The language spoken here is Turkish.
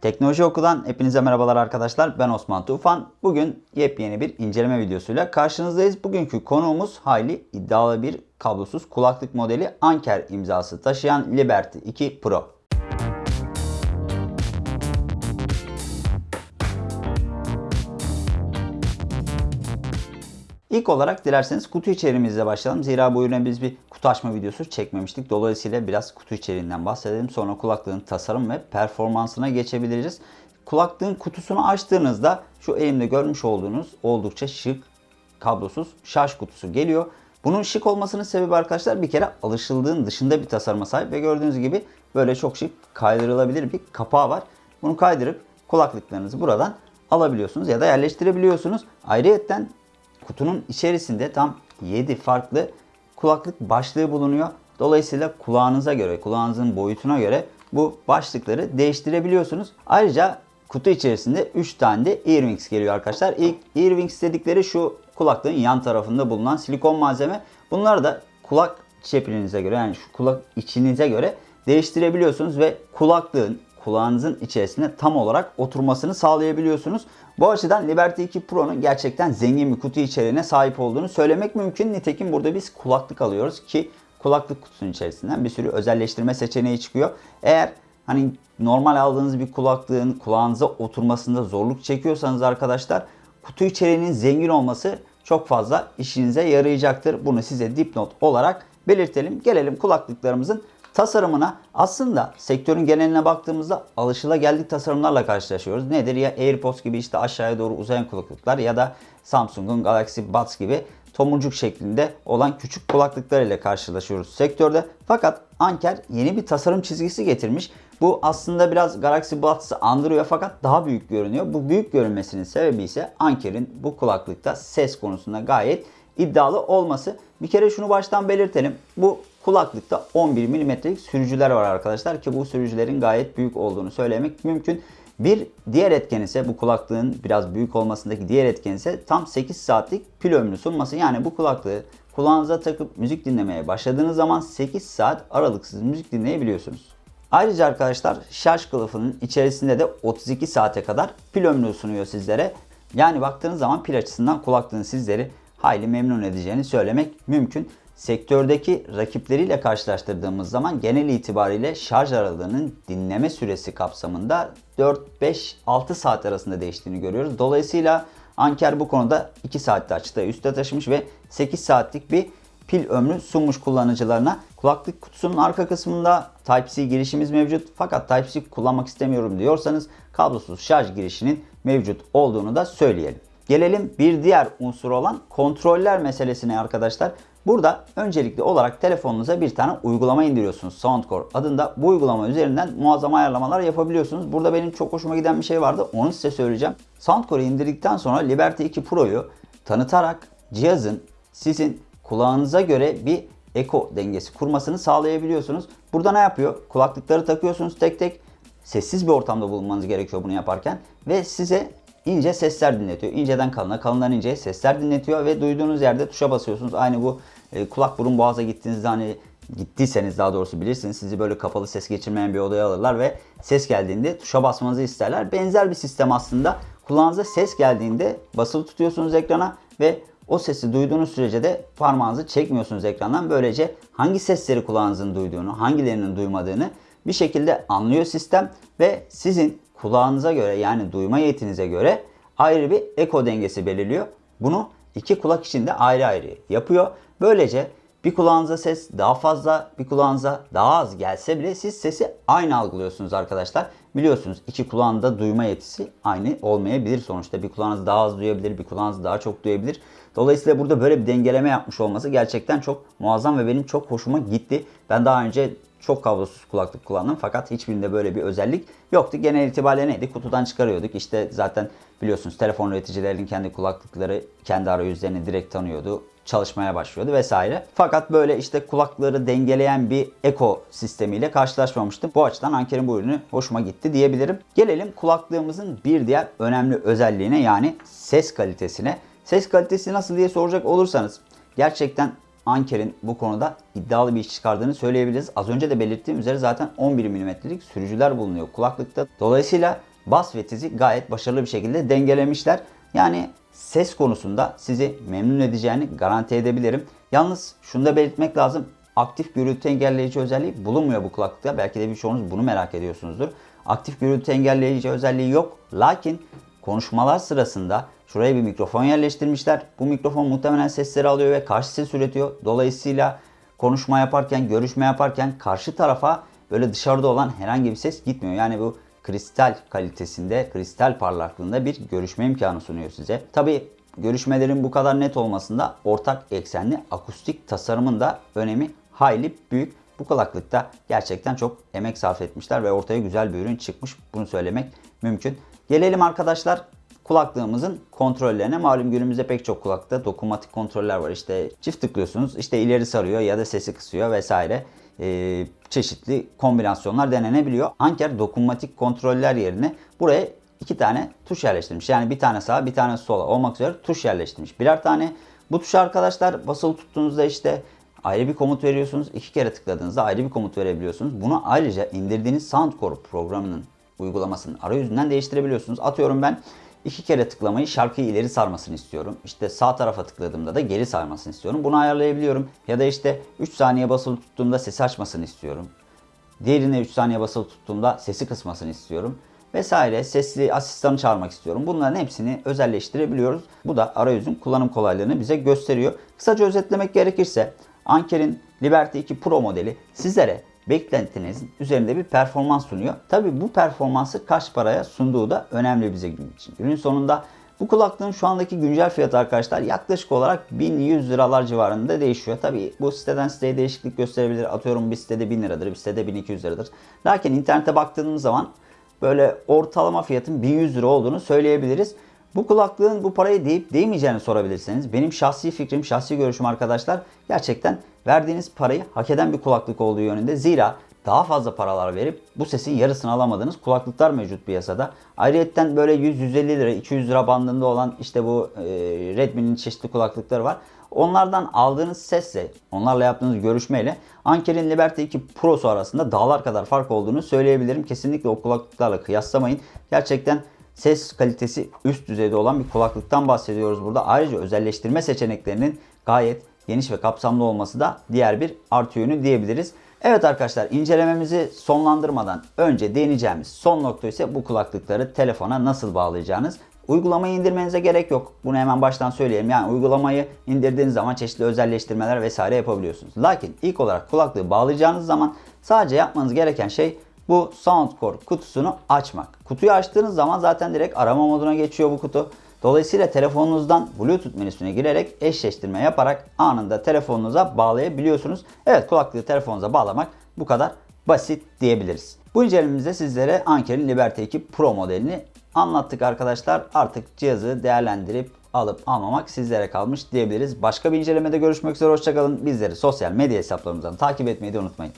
Teknoloji Oku'dan hepinize merhabalar arkadaşlar. Ben Osman Tufan. Bugün yepyeni bir inceleme videosuyla karşınızdayız. Bugünkü konuğumuz hayli iddialı bir kablosuz kulaklık modeli Anker imzası taşıyan Liberty 2 Pro. İlk olarak dilerseniz kutu içeriğimizle başlayalım. Zira bu ürüne biz bir kutu açma videosu çekmemiştik. Dolayısıyla biraz kutu içeriğinden bahsedelim. Sonra kulaklığın tasarım ve performansına geçebiliriz. Kulaklığın kutusunu açtığınızda şu elimde görmüş olduğunuz oldukça şık kablosuz şarj kutusu geliyor. Bunun şık olmasının sebebi arkadaşlar bir kere alışıldığın dışında bir tasarıma sahip ve gördüğünüz gibi böyle çok şık kaydırılabilir bir kapağı var. Bunu kaydırıp kulaklıklarınızı buradan alabiliyorsunuz ya da yerleştirebiliyorsunuz. Ayrıyeten kutunun içerisinde tam 7 farklı kulaklık başlığı bulunuyor. Dolayısıyla kulağınıza göre, kulağınızın boyutuna göre bu başlıkları değiştirebiliyorsunuz. Ayrıca kutu içerisinde 3 tane de Earwings geliyor arkadaşlar. İlk Earwings dedikleri şu kulaklığın yan tarafında bulunan silikon malzeme. Bunları da kulak çeprinize göre yani şu kulak içinize göre değiştirebiliyorsunuz ve kulaklığın kulağınızın içerisine tam olarak oturmasını sağlayabiliyorsunuz. Bu açıdan Liberty 2 Pro'nun gerçekten zengin bir kutu içeriğine sahip olduğunu söylemek mümkün. Nitekim burada biz kulaklık alıyoruz ki kulaklık kutusunun içerisinden bir sürü özelleştirme seçeneği çıkıyor. Eğer hani normal aldığınız bir kulaklığın kulağınıza oturmasında zorluk çekiyorsanız arkadaşlar kutu içeriğinin zengin olması çok fazla işinize yarayacaktır. Bunu size dipnot olarak belirtelim. Gelelim kulaklıklarımızın tasarımına aslında sektörün geneline baktığımızda alışılageldik tasarımlarla karşılaşıyoruz. Nedir ya AirPods gibi işte aşağıya doğru uzayan kulaklıklar ya da Samsung'un Galaxy Buds gibi tomurcuk şeklinde olan küçük kulaklıklar ile karşılaşıyoruz sektörde. Fakat Anker yeni bir tasarım çizgisi getirmiş. Bu aslında biraz Galaxy Buds'ı andırıyor fakat daha büyük görünüyor. Bu büyük görünmesinin sebebi ise Anker'in bu kulaklıkta ses konusunda gayet iddialı olması. Bir kere şunu baştan belirtelim. Bu kulaklıkta 11 mm'lik sürücüler var arkadaşlar ki bu sürücülerin gayet büyük olduğunu söylemek mümkün. Bir diğer etken ise bu kulaklığın biraz büyük olmasındaki diğer etken ise tam 8 saatlik pil ömrü sunması. Yani bu kulaklığı kulağınıza takıp müzik dinlemeye başladığınız zaman 8 saat aralıksız müzik dinleyebiliyorsunuz. Ayrıca arkadaşlar şarj kılıfının içerisinde de 32 saate kadar pil ömrü sunuyor sizlere. Yani baktığınız zaman pil açısından kulaklığın sizleri hayli memnun edeceğini söylemek mümkün. Sektördeki rakipleriyle karşılaştırdığımız zaman genel itibariyle şarj aralığının dinleme süresi kapsamında 4-5-6 saat arasında değiştiğini görüyoruz. Dolayısıyla Anker bu konuda 2 saatte açtığı üste taşımış ve 8 saatlik bir pil ömrü sunmuş kullanıcılarına. Kulaklık kutusunun arka kısmında Type-C girişimiz mevcut. Fakat Type-C kullanmak istemiyorum diyorsanız kablosuz şarj girişinin mevcut olduğunu da söyleyelim. Gelelim bir diğer unsur olan kontroller meselesine arkadaşlar. Burada öncelikli olarak telefonunuza bir tane uygulama indiriyorsunuz. Soundcore adında. Bu uygulama üzerinden muazzam ayarlamalar yapabiliyorsunuz. Burada benim çok hoşuma giden bir şey vardı. Onu size söyleyeceğim. Soundcore'u indirdikten sonra Liberty 2 Pro'yu tanıtarak cihazın sizin kulağınıza göre bir eko dengesi kurmasını sağlayabiliyorsunuz. Burada ne yapıyor? Kulaklıkları takıyorsunuz tek tek. Sessiz bir ortamda bulunmanız gerekiyor bunu yaparken. Ve size ince sesler dinletiyor. İnceden kalına, kalından inceye sesler dinletiyor ve duyduğunuz yerde tuşa basıyorsunuz. Aynı bu e, kulak burun boğaza gittiğinizde hani gittiyseniz daha doğrusu bilirsiniz sizi böyle kapalı ses geçirmeyen bir odaya alırlar ve ses geldiğinde tuşa basmanızı isterler. Benzer bir sistem aslında. Kulağınıza ses geldiğinde basılı tutuyorsunuz ekrana ve o sesi duyduğunuz sürece de parmağınızı çekmiyorsunuz ekrandan. Böylece hangi sesleri kulağınızın duyduğunu, hangilerinin duymadığını bir şekilde anlıyor sistem ve sizin kulağınıza göre yani duyma yetinize göre ayrı bir eko dengesi belirliyor. Bunu iki kulak için de ayrı ayrı yapıyor. Böylece bir kulağınıza ses daha fazla, bir kulağınıza daha az gelse bile siz sesi aynı algılıyorsunuz arkadaşlar. Biliyorsunuz iki kulağında duyma yetisi aynı olmayabilir sonuçta. Bir kulağınız daha az duyabilir, bir kulağınız daha çok duyabilir. Dolayısıyla burada böyle bir dengeleme yapmış olması gerçekten çok muazzam ve benim çok hoşuma gitti. Ben daha önce çok kablosuz kulaklık kullandım fakat hiçbirinde böyle bir özellik yoktu. Genel itibariyle neydi? Kutudan çıkarıyorduk. İşte zaten biliyorsunuz telefon üreticilerinin kendi kulaklıkları kendi arayüzlerini direkt tanıyordu. Çalışmaya başlıyordu vesaire. Fakat böyle işte kulakları dengeleyen bir eko sistemiyle karşılaşmamıştım. Bu açıdan Anker'in bu ürünü hoşuma gitti diyebilirim. Gelelim kulaklığımızın bir diğer önemli özelliğine yani ses kalitesine. Ses kalitesi nasıl diye soracak olursanız gerçekten Anker'in bu konuda iddialı bir iş çıkardığını söyleyebiliriz. Az önce de belirttiğim üzere zaten 11 mm'lik sürücüler bulunuyor kulaklıkta. Dolayısıyla bas ve tizi gayet başarılı bir şekilde dengelemişler. Yani ses konusunda sizi memnun edeceğini garanti edebilirim. Yalnız şunu da belirtmek lazım. Aktif gürültü engelleyici özelliği bulunmuyor bu kulaklıkta. Belki de birçoğunuz bunu merak ediyorsunuzdur. Aktif gürültü engelleyici özelliği yok. Lakin konuşmalar sırasında şuraya bir mikrofon yerleştirmişler. Bu mikrofon muhtemelen sesleri alıyor ve karşı ses üretiyor. Dolayısıyla konuşma yaparken, görüşme yaparken karşı tarafa böyle dışarıda olan herhangi bir ses gitmiyor. Yani bu kristal kalitesinde, kristal parlaklığında bir görüşme imkanı sunuyor size. Tabi görüşmelerin bu kadar net olmasında ortak eksenli akustik tasarımın da önemi hayli büyük. Bu kulaklıkta gerçekten çok emek sarf etmişler ve ortaya güzel bir ürün çıkmış. Bunu söylemek mümkün. Gelelim arkadaşlar kulaklığımızın kontrollerine. Malum günümüzde pek çok kulaklıkta dokunmatik kontroller var. İşte çift tıklıyorsunuz işte ileri sarıyor ya da sesi kısıyor vesaire. Ee, çeşitli kombinasyonlar denenebiliyor. Anker dokunmatik kontroller yerine buraya iki tane tuş yerleştirmiş. Yani bir tane sağa bir tane sola olmak üzere tuş yerleştirmiş. Birer tane bu tuş arkadaşlar basılı tuttuğunuzda işte ayrı bir komut veriyorsunuz. İki kere tıkladığınızda ayrı bir komut verebiliyorsunuz. Bunu ayrıca indirdiğiniz Soundcore programının uygulamasının arayüzünden değiştirebiliyorsunuz. Atıyorum ben iki kere tıklamayı şarkıyı ileri sarmasını istiyorum. İşte sağ tarafa tıkladığımda da geri sarmasını istiyorum. Bunu ayarlayabiliyorum. Ya da işte 3 saniye basılı tuttuğumda sesi açmasını istiyorum. Diğerine 3 saniye basılı tuttuğumda sesi kısmasını istiyorum. Vesaire sesli asistanı çağırmak istiyorum. Bunların hepsini özelleştirebiliyoruz. Bu da arayüzün kullanım kolaylığını bize gösteriyor. Kısaca özetlemek gerekirse Anker'in Liberty 2 Pro modeli sizlere beklentinizin üzerinde bir performans sunuyor. Tabi bu performansı kaç paraya sunduğu da önemli bize gün için. Günün sonunda bu kulaklığın şu andaki güncel fiyatı arkadaşlar yaklaşık olarak 1100 liralar civarında değişiyor. Tabi bu siteden siteye değişiklik gösterebilir. Atıyorum bir sitede 1000 liradır, bir sitede 1200 liradır. Lakin internete baktığımız zaman böyle ortalama fiyatın 1100 lira olduğunu söyleyebiliriz. Bu kulaklığın bu parayı deyip değmeyeceğini sorabilirseniz benim şahsi fikrim, şahsi görüşüm arkadaşlar gerçekten verdiğiniz parayı hak eden bir kulaklık olduğu yönünde. Zira daha fazla paralar verip bu sesin yarısını alamadığınız kulaklıklar mevcut piyasada. Ayrıyetten böyle 100-150 lira, 200 lira bandında olan işte bu e, Redmi'nin çeşitli kulaklıkları var. Onlardan aldığınız sesle, onlarla yaptığınız görüşmeyle Anker'in Liberty 2 Pro'su arasında dağlar kadar fark olduğunu söyleyebilirim. Kesinlikle o kulaklıklarla kıyaslamayın. Gerçekten ses kalitesi üst düzeyde olan bir kulaklıktan bahsediyoruz burada. Ayrıca özelleştirme seçeneklerinin gayet geniş ve kapsamlı olması da diğer bir artı yönü diyebiliriz. Evet arkadaşlar incelememizi sonlandırmadan önce değineceğimiz son nokta ise bu kulaklıkları telefona nasıl bağlayacağınız. Uygulamayı indirmenize gerek yok. Bunu hemen baştan söyleyeyim. Yani uygulamayı indirdiğiniz zaman çeşitli özelleştirmeler vesaire yapabiliyorsunuz. Lakin ilk olarak kulaklığı bağlayacağınız zaman sadece yapmanız gereken şey bu Soundcore kutusunu açmak. Kutuyu açtığınız zaman zaten direkt arama moduna geçiyor bu kutu. Dolayısıyla telefonunuzdan Bluetooth menüsüne girerek eşleştirme yaparak anında telefonunuza bağlayabiliyorsunuz. Evet kulaklığı telefonunuza bağlamak bu kadar basit diyebiliriz. Bu incelememizde sizlere Anker'in Liberty 2 Pro modelini anlattık arkadaşlar. Artık cihazı değerlendirip alıp almamak sizlere kalmış diyebiliriz. Başka bir incelemede görüşmek üzere hoşçakalın. Bizleri sosyal medya hesaplarımızdan takip etmeyi de unutmayın.